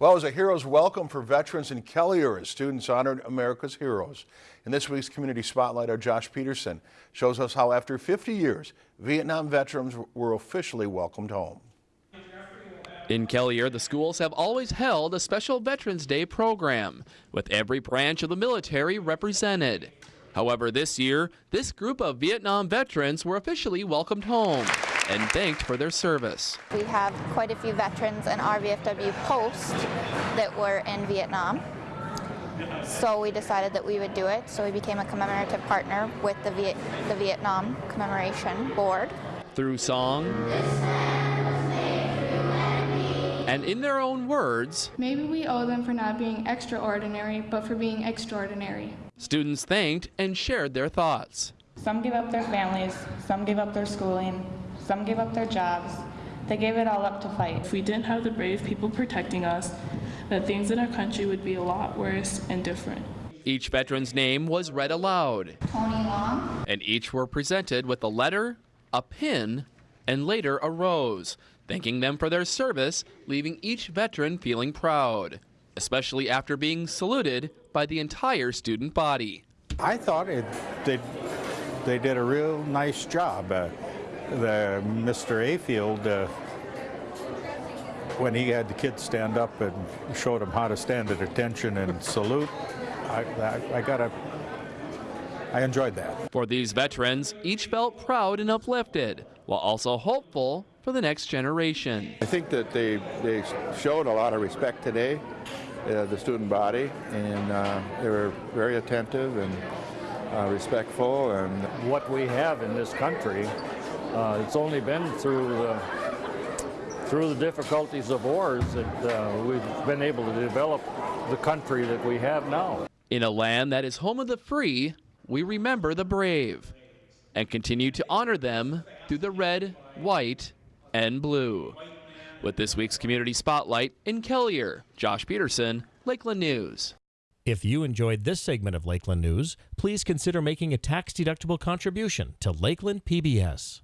Well, it was a hero's welcome for veterans in Kelliher as students honored America's heroes. In this week's Community Spotlight, our Josh Peterson shows us how after 50 years, Vietnam veterans were officially welcomed home. In Kelliher, the schools have always held a special Veterans Day program, with every branch of the military represented. However, this year, this group of Vietnam veterans were officially welcomed home and thanked for their service. We have quite a few veterans in our VFW post that were in Vietnam. So we decided that we would do it. So we became a commemorative partner with the, Viet the Vietnam Commemoration Board. Through song and in their own words, maybe we owe them for not being extraordinary, but for being extraordinary. Students thanked and shared their thoughts. Some gave up their families, some gave up their schooling, some gave up their jobs. They gave it all up to fight. If we didn't have the brave people protecting us, that things in our country would be a lot worse and different. Each veteran's name was read aloud. Tony Long. And each were presented with a letter, a pin, and later a rose, thanking them for their service, leaving each veteran feeling proud, especially after being saluted by the entire student body. I thought it, they, they did a real nice job. Uh, the Mr. Ayfield, uh, when he had the kids stand up and showed them how to stand at attention and salute, I, I, I got a, I enjoyed that. For these veterans, each felt proud and uplifted, while also hopeful for the next generation. I think that they, they showed a lot of respect today, uh, the student body, and uh, they were very attentive and uh, respectful. And what we have in this country uh, it's only been through uh, through the difficulties of wars that uh, we've been able to develop the country that we have now. In a land that is home of the free, we remember the brave and continue to honor them through the red, white, and blue. With this week's Community Spotlight in Kelliher, Josh Peterson, Lakeland News. If you enjoyed this segment of Lakeland News, please consider making a tax-deductible contribution to Lakeland PBS.